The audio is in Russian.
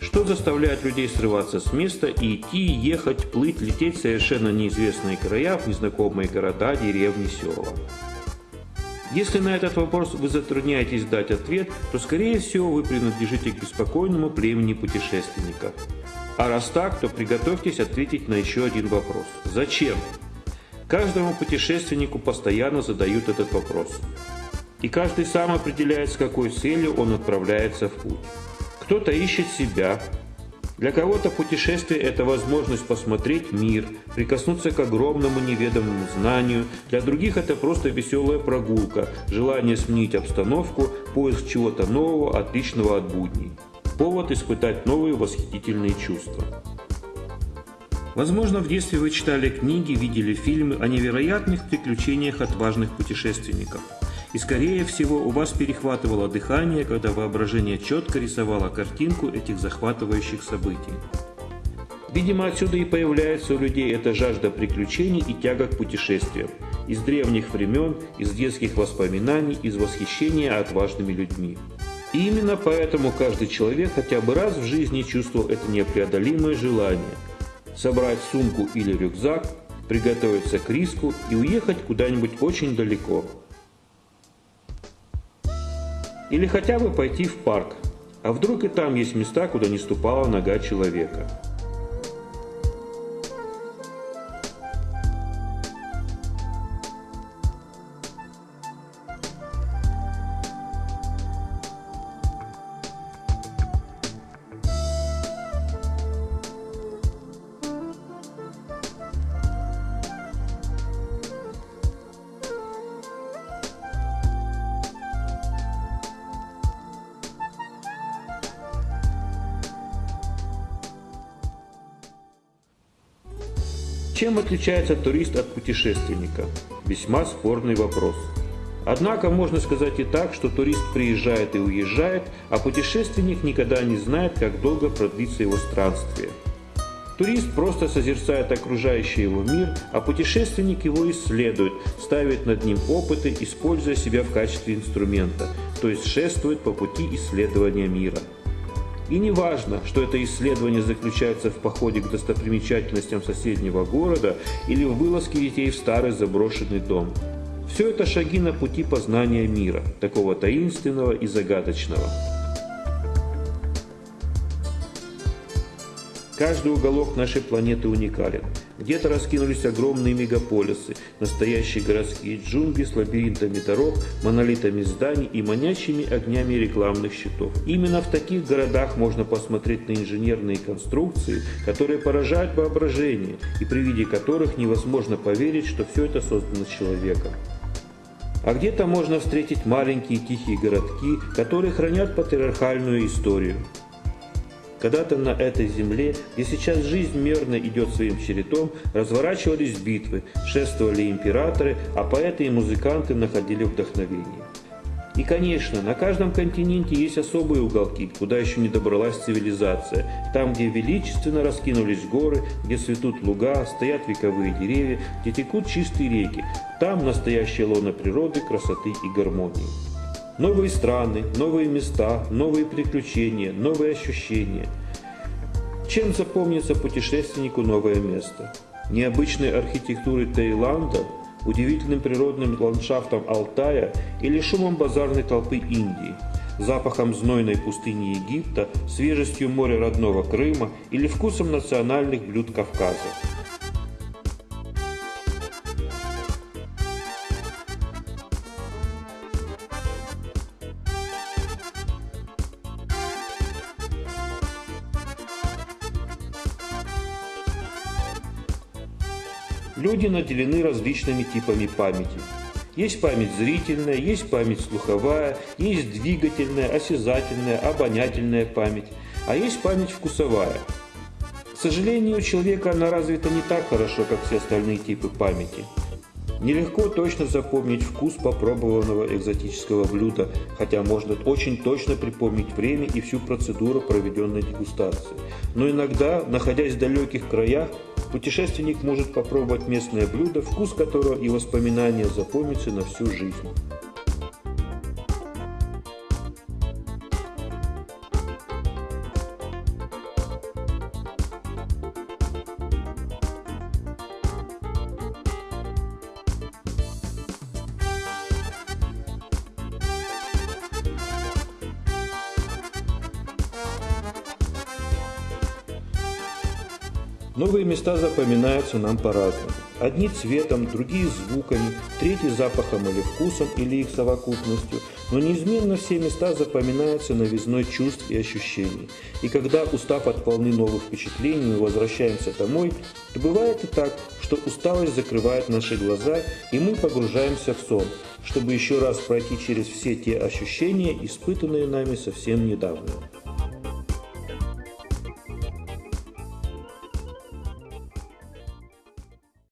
Что заставляет людей срываться с места и идти, ехать, плыть, лететь в совершенно неизвестные края, в незнакомые города, деревни, села? Если на этот вопрос вы затрудняетесь дать ответ, то скорее всего вы принадлежите к беспокойному племени путешественников. А раз так, то приготовьтесь ответить на еще один вопрос. Зачем? Каждому путешественнику постоянно задают этот вопрос. И каждый сам определяет, с какой целью он отправляется в путь. Кто-то ищет себя. Для кого-то путешествие – это возможность посмотреть мир, прикоснуться к огромному неведомому знанию. Для других это просто веселая прогулка, желание сменить обстановку, поиск чего-то нового, отличного от будней. Повод испытать новые восхитительные чувства. Возможно, в детстве вы читали книги, видели фильмы о невероятных приключениях отважных путешественников – и скорее всего у вас перехватывало дыхание, когда воображение четко рисовало картинку этих захватывающих событий. Видимо, отсюда и появляется у людей эта жажда приключений и тяга к путешествиям. Из древних времен, из детских воспоминаний, из восхищения отважными людьми. И именно поэтому каждый человек хотя бы раз в жизни чувствовал это непреодолимое желание – собрать сумку или рюкзак, приготовиться к риску и уехать куда-нибудь очень далеко – или хотя бы пойти в парк. А вдруг и там есть места, куда не ступала нога человека. Чем отличается турист от путешественника? Весьма спорный вопрос. Однако можно сказать и так, что турист приезжает и уезжает, а путешественник никогда не знает, как долго продлится его странствие. Турист просто созерцает окружающий его мир, а путешественник его исследует, ставит над ним опыты, используя себя в качестве инструмента, то есть шествует по пути исследования мира. И не важно, что это исследование заключается в походе к достопримечательностям соседнего города или в вылазке детей в старый заброшенный дом. Все это шаги на пути познания мира, такого таинственного и загадочного. Каждый уголок нашей планеты уникален. Где-то раскинулись огромные мегаполисы, настоящие городские джунгли с лабиринтами дорог, монолитами зданий и манящими огнями рекламных щитов. Именно в таких городах можно посмотреть на инженерные конструкции, которые поражают воображение и при виде которых невозможно поверить, что все это создано человеком. А где-то можно встретить маленькие тихие городки, которые хранят патриархальную историю. Когда-то на этой земле, где сейчас жизнь мерно идет своим чередом, разворачивались битвы, шествовали императоры, а поэты и музыканты находили вдохновение. И, конечно, на каждом континенте есть особые уголки, куда еще не добралась цивилизация. Там, где величественно раскинулись горы, где цветут луга, стоят вековые деревья, где текут чистые реки. Там настоящая лона природы, красоты и гармонии. Новые страны, новые места, новые приключения, новые ощущения. Чем запомнится путешественнику новое место? Необычной архитектурой Таиланда, удивительным природным ландшафтом Алтая или шумом базарной толпы Индии, запахом знойной пустыни Египта, свежестью моря родного Крыма или вкусом национальных блюд Кавказа. Люди наделены различными типами памяти. Есть память зрительная, есть память слуховая, есть двигательная, осязательная, обонятельная память, а есть память вкусовая. К сожалению, у человека она развита не так хорошо, как все остальные типы памяти. Нелегко точно запомнить вкус попробованного экзотического блюда, хотя можно очень точно припомнить время и всю процедуру проведенной дегустации. Но иногда, находясь в далеких краях, Путешественник может попробовать местное блюдо, вкус которого и воспоминания запомнятся на всю жизнь. Новые места запоминаются нам по-разному. Одни цветом, другие звуками, третьи запахом или вкусом или их совокупностью, но неизменно все места запоминаются новизной чувств и ощущений. И когда, устав от волны новых впечатлений, мы возвращаемся домой, то бывает и так, что усталость закрывает наши глаза, и мы погружаемся в сон, чтобы еще раз пройти через все те ощущения, испытанные нами совсем недавно.